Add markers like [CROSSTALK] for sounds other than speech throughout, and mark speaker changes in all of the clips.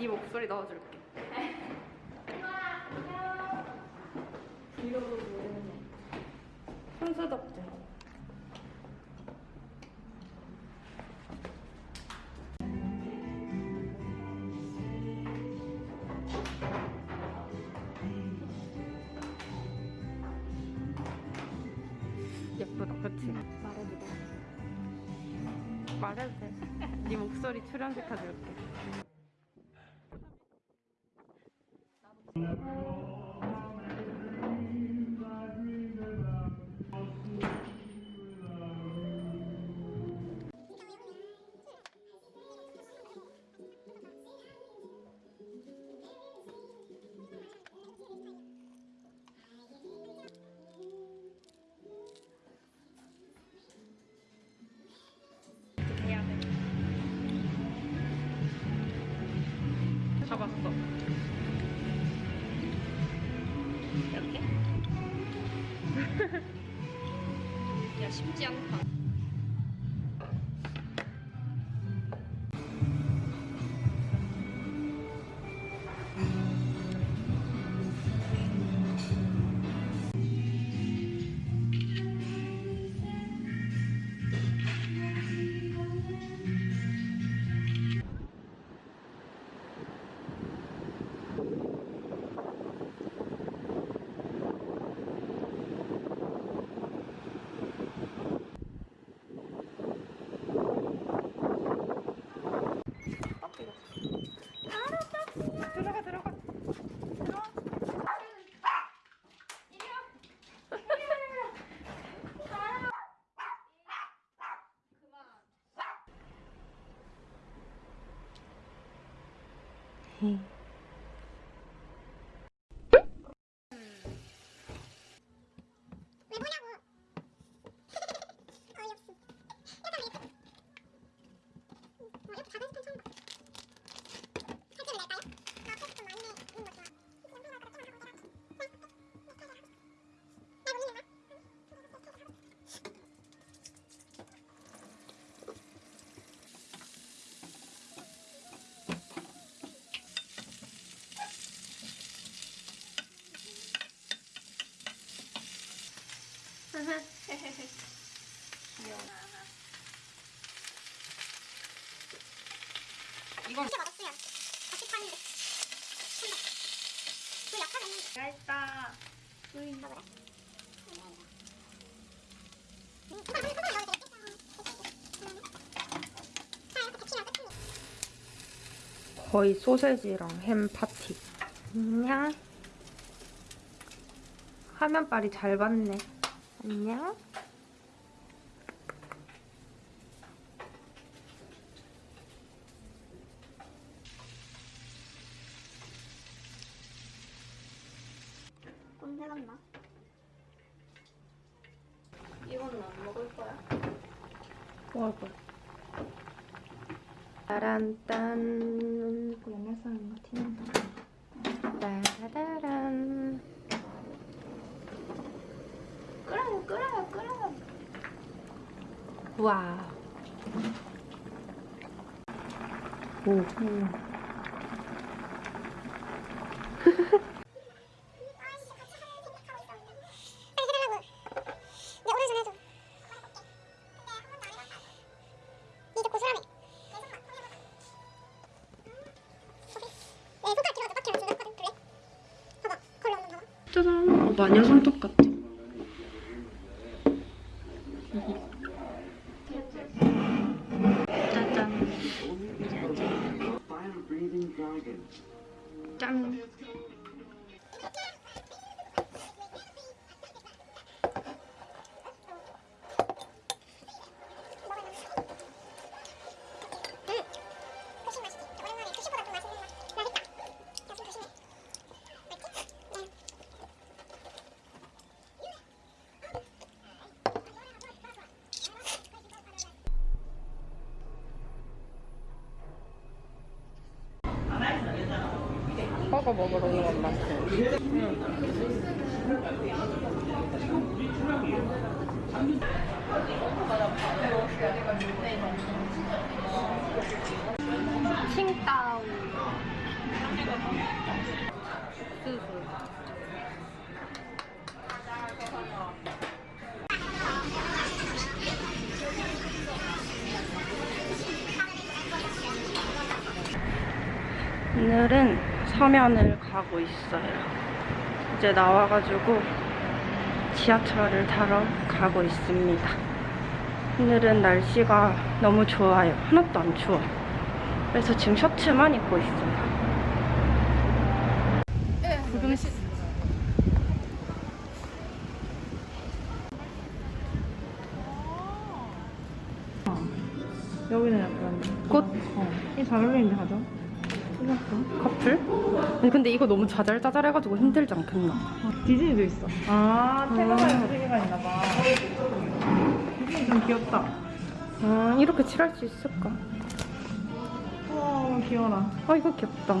Speaker 1: 네 목소리 넣어줄게.
Speaker 2: 브이로그 모르네.
Speaker 1: 손수덕증. 예쁘다, 그치?
Speaker 2: 말해도 돼.
Speaker 1: 말해도 돼. 네 목소리 출연시켜줄게. 해야 돼. 잡았어.
Speaker 2: 이렇게? [LAUGHS] 야 쉽지 않다.
Speaker 1: 嗯。 이건
Speaker 3: 진짜 맛없어요. 같이 파는데. 그 약간 있는
Speaker 1: 내가 했다. 거의 소세지랑 햄 파티. 안녕. 화면빨이 잘 봤네. 안녕.
Speaker 3: 꼰대 같나?
Speaker 2: 이거는 안 먹을 거야?
Speaker 1: 먹을 거야. 따란딴.
Speaker 2: 그 옛날 사람 같은데.
Speaker 1: 따라란.
Speaker 2: 끓어요 끓어요 끓어요.
Speaker 1: 와. 오.
Speaker 3: 빨
Speaker 1: 짠.
Speaker 3: 응.
Speaker 1: 거 먹으러 온 것 같아. 칭따오. 오늘은 서면을 가고 있어요. 이제 나와가지고 지하철을 타러 가고 있습니다. 오늘은 날씨가 너무 좋아요. 하나도 안 추워. 그래서 지금 셔츠만 입고 있어요. 구경
Speaker 4: 여기는 약간
Speaker 1: 꽃
Speaker 4: 어. 이잘 어울리는데 가죠?
Speaker 1: 커플? 근데 이거 너무 자잘자잘해가지고 힘들지 않겠나?
Speaker 4: 디즈니도 있어. 아, 테마가 세 개가 있나 봐. 디즈니 좀 귀엽다.
Speaker 1: 아 이렇게 칠할 수 있을까?
Speaker 4: 어, 귀여워라.
Speaker 1: 아 이거 귀엽다.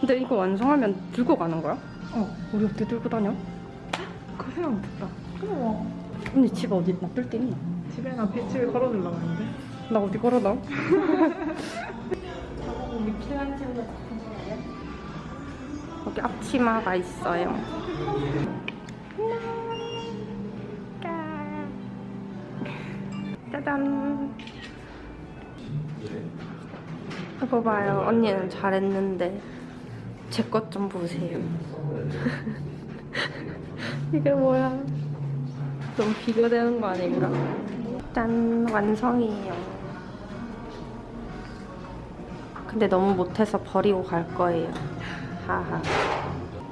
Speaker 1: 근데 이거 완성하면 들고 가는 거야?
Speaker 4: 어,
Speaker 1: 우리 어떻게 들고 다녀?
Speaker 4: 그 생각 못했다. 어머,
Speaker 1: 언니 집 어디 놔둘 데 있나?
Speaker 4: 집에 나 배치를 걸어주려고 했는데.
Speaker 1: 나 어디 걸어놔? [LAUGHS] 여기 앞치마가 있어요. 짜잔. 이거 봐요. 언니는 잘했는데 제 것 좀 보세요. [LAUGHS] 이게 뭐야? 너무 비교되는 거 아닌가? 짠 완성이에요. 근데 너무 못해서 버리고 갈 거예요. 하하.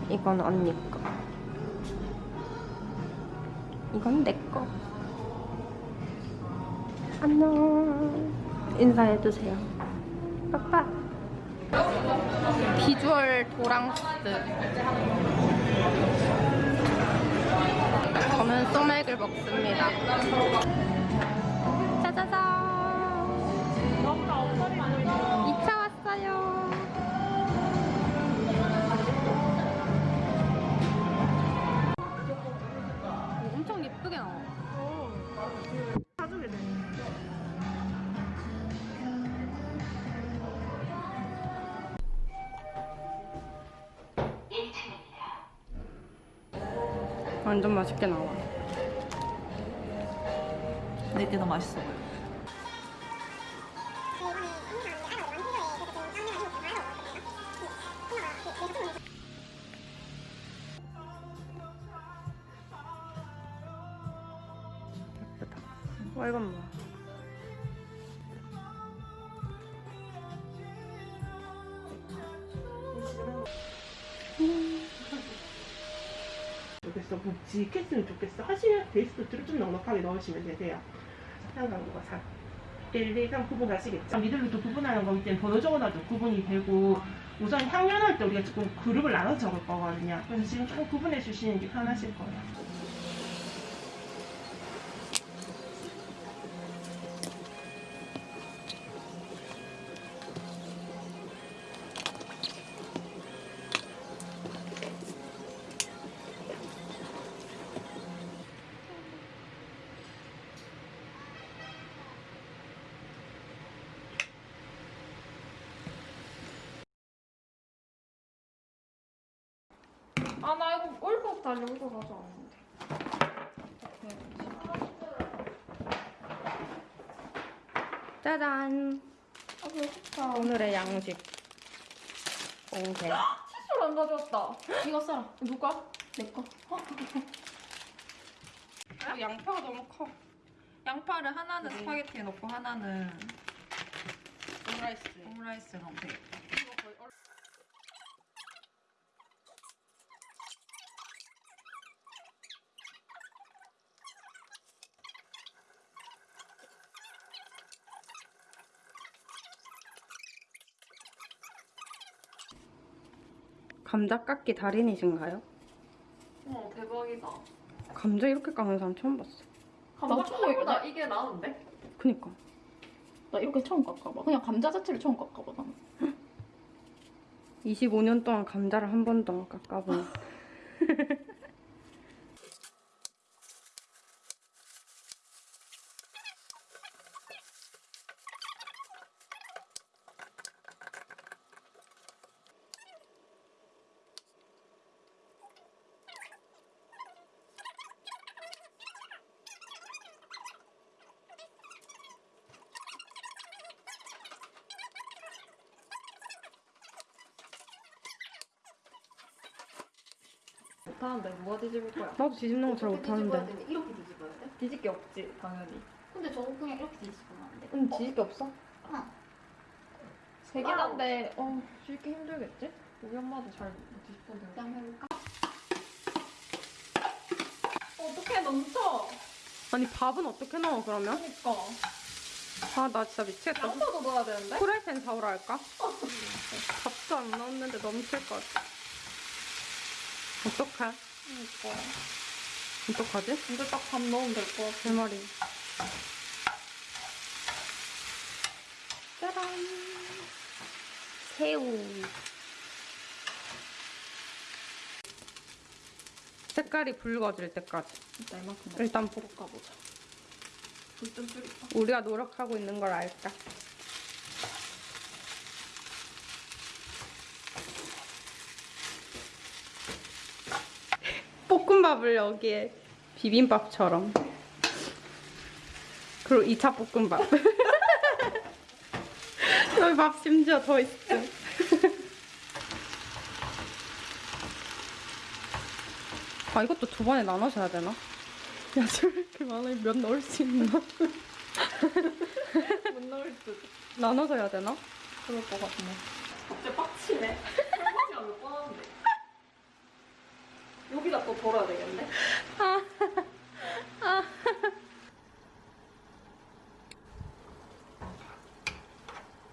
Speaker 1: 이건 언니 거. 이건 내 거. 안녕. 인사해주세요. 빠빠. 비주얼 도랑스. 저는 소맥을 먹습니다. 완전 맛있게 나와.
Speaker 5: 내게 더 맛있어 보여.
Speaker 1: 와, 이건 뭐야?
Speaker 6: 좋겠어 묵직했으면 좋겠어. 하시면 베이스도트를 좀 넉넉하게 넣으시면 되세요. 상관구가 3 1, 2, 3 구분하시겠죠? 미들로도 구분하는 거기 때문에 번호 적어놔도 구분이 되고 우선 향연할 때 우리가 조금 그룹을 나눠서 적을 거거든요. 그래서 지금 조금 구분해 주시는 게 편하실 거예요
Speaker 2: 아 나 이거 올것 달려고 가져왔는데.
Speaker 1: 짜잔.
Speaker 2: 아 배고파.
Speaker 1: 오늘의 양식. 옹세.
Speaker 2: 칫솔 안 가져왔다. 이거 써라. 누가? 내 거.
Speaker 1: 아, 양파가 너무 커.
Speaker 5: 양파를 하나는 스파게티에 넣고 하나는
Speaker 1: 오므라이스.
Speaker 5: 오므라이스에 넣으면 되겠다.
Speaker 1: 감자 깎기 달인이신가요?
Speaker 2: 어 대박이다.
Speaker 1: 감자 이렇게 깎는 사람 처음 봤어.
Speaker 2: 감자 초보보다 이게 나은데?
Speaker 1: 그니까.
Speaker 2: 나 이렇게 처음 깎아봐. 그냥 감자 자체를 처음 깎아봐 나는. [LAUGHS]
Speaker 1: 25년 동안 감자를 한 번도 안 깎아본.
Speaker 5: 못하는데 누가 뒤집을 거야?
Speaker 1: 나도 뒤집는 거 잘 못하는데.
Speaker 2: 이렇게 뒤집어야 돼?
Speaker 5: 뒤집기 없지 당연히.
Speaker 2: 근데 저거 그냥 이렇게 뒤집으면 안 돼?
Speaker 5: 응 뒤집기 없어?
Speaker 2: 어.
Speaker 5: 세긴 한데 어 뒤집기 힘들겠지? 우리 엄마도 잘 뒤집던데.
Speaker 2: 그냥 해볼까?
Speaker 5: 어떻게 넘쳐?
Speaker 1: 아니 밥은 어떻게 넣어 그러면?
Speaker 5: 그니까.
Speaker 1: 아 나 진짜 미치겠다.
Speaker 5: 양파도 넣어야 되는데?
Speaker 1: 프라이팬 사오라 할까? 밥도 안 넣었는데 넘칠 것 같아. 어떡해?
Speaker 5: 그니까.
Speaker 1: 어떡하지?
Speaker 5: 근데 딱밥 넣으면 될 것 같아.
Speaker 1: 제 말이. 짜란. 새우. 색깔이 붉어질 때까지.
Speaker 5: 일단 이만큼
Speaker 1: 일단 볶
Speaker 5: 볶아보자. 불좀 줄일까?
Speaker 1: 우리가 노력하고 있는 걸 알까? 볶음밥을 여기에 비빔밥처럼 그리고 2차 볶음밥 [LAUGHS] 여기 밥 심지어 더 있어 아 이것도 두 번에 나눠서 해야 되나? 야 저렇게 많이 면 넣을 수 있나?
Speaker 5: 못 넣을 듯.
Speaker 1: 나눠서 해야 되나?
Speaker 5: 그럴 것 같네. 갑자기 빡치네. 설거지가 몇 번 하는데. 또 덜어야 되겠네.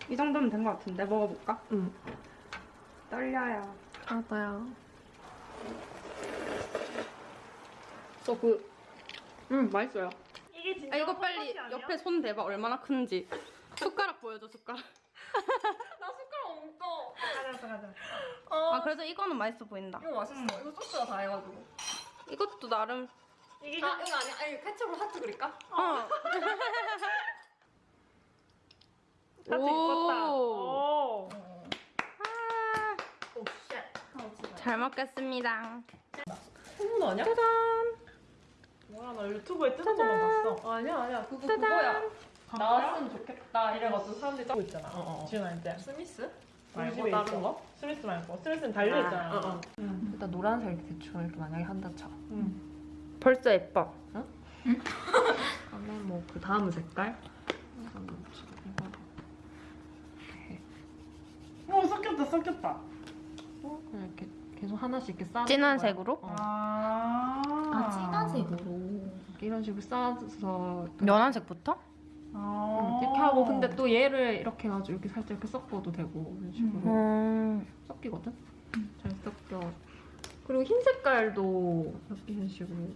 Speaker 1: 이 정도면 된 것 같은데 먹어볼까?
Speaker 5: 응.
Speaker 1: 떨려요.
Speaker 5: 나도야. 저 그, 음, 맛있어요.
Speaker 4: 이게 진짜
Speaker 1: 아 이거 빨리? 옆에 손 대봐 얼마나 큰지. 숟가락 보여줘 숟가락
Speaker 5: 없어.
Speaker 4: 가자 가자.
Speaker 5: 어,
Speaker 1: 아 그래도 이거는 맛있어 보인다.
Speaker 5: 이거 맛있어. 이거 소스가 다 해가지고.
Speaker 1: 이것도 나름.
Speaker 4: 이게
Speaker 5: 아, 이거 아니야? 아니, 케첩으로 하트 그릴까?
Speaker 1: 어. [LAUGHS]
Speaker 4: 같이 입었다.
Speaker 1: 오.
Speaker 4: 오.
Speaker 1: 아,
Speaker 5: 오, shit.
Speaker 1: 잘 먹겠습니다.
Speaker 5: 콩 아니야?
Speaker 1: 짜잔.
Speaker 4: 뭐야 나 유튜브에 뜨는 것만 봤어.
Speaker 5: 아니야, 아니야. 그거
Speaker 1: 짜잔.
Speaker 5: 그거야. 나왔으면 좋겠다. 이래가지고 사람들이
Speaker 4: 짜고 있잖아. 어, 어. 지훈아 이제
Speaker 5: 스미스?
Speaker 4: 말고 다른. 거? 스미스 말고 스미스는 달려
Speaker 5: 아,
Speaker 4: 있잖아.
Speaker 5: 어, 어.
Speaker 4: 응.
Speaker 5: 일단 노란색 대충 이렇게 만약에 한다 쳐.
Speaker 4: 응.
Speaker 1: 벌써 예뻐. [LAUGHS]
Speaker 5: 그다음에 뭐 그 다음 색깔?
Speaker 4: 어 섞였다 섞였다.
Speaker 5: 어, 그냥 이렇게 계속 하나씩 이렇게 쌓아.
Speaker 1: 진한 색으로?
Speaker 5: 어.
Speaker 4: 아.
Speaker 2: 아, 진한 색으로.
Speaker 5: 이런 식으로 쌓아서
Speaker 1: 연한 색부터?
Speaker 4: 아.
Speaker 5: 음, 이렇게 하고 근데 또 얘를 이렇게 해가지고 이렇게 살짝 이렇게 섞어도 되고 이런 식으로
Speaker 1: 음.
Speaker 5: 섞이거든? 잘 섞여. 그리고 흰 색깔도 이런 식으로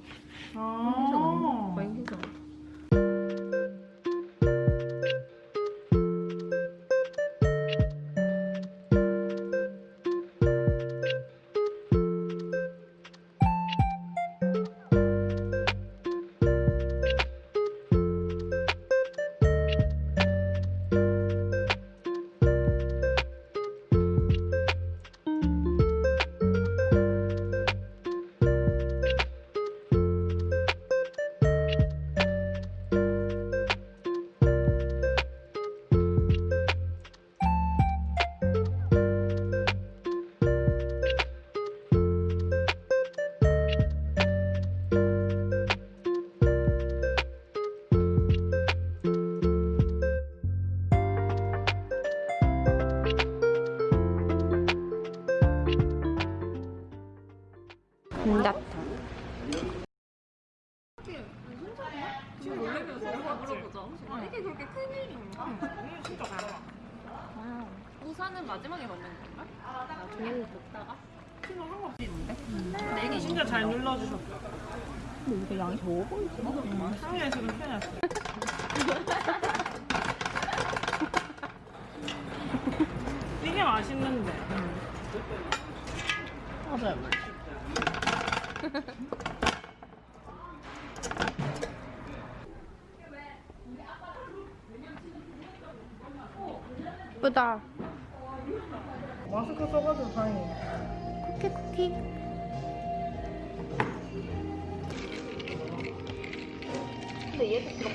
Speaker 4: 아.
Speaker 5: 많이 흰색.
Speaker 4: 맛있는데.
Speaker 5: 맞아요.
Speaker 1: 예쁘다.
Speaker 4: 마스크 써가지고 다행이야.
Speaker 1: 쿠키 쿠키.
Speaker 5: 근데 얘도.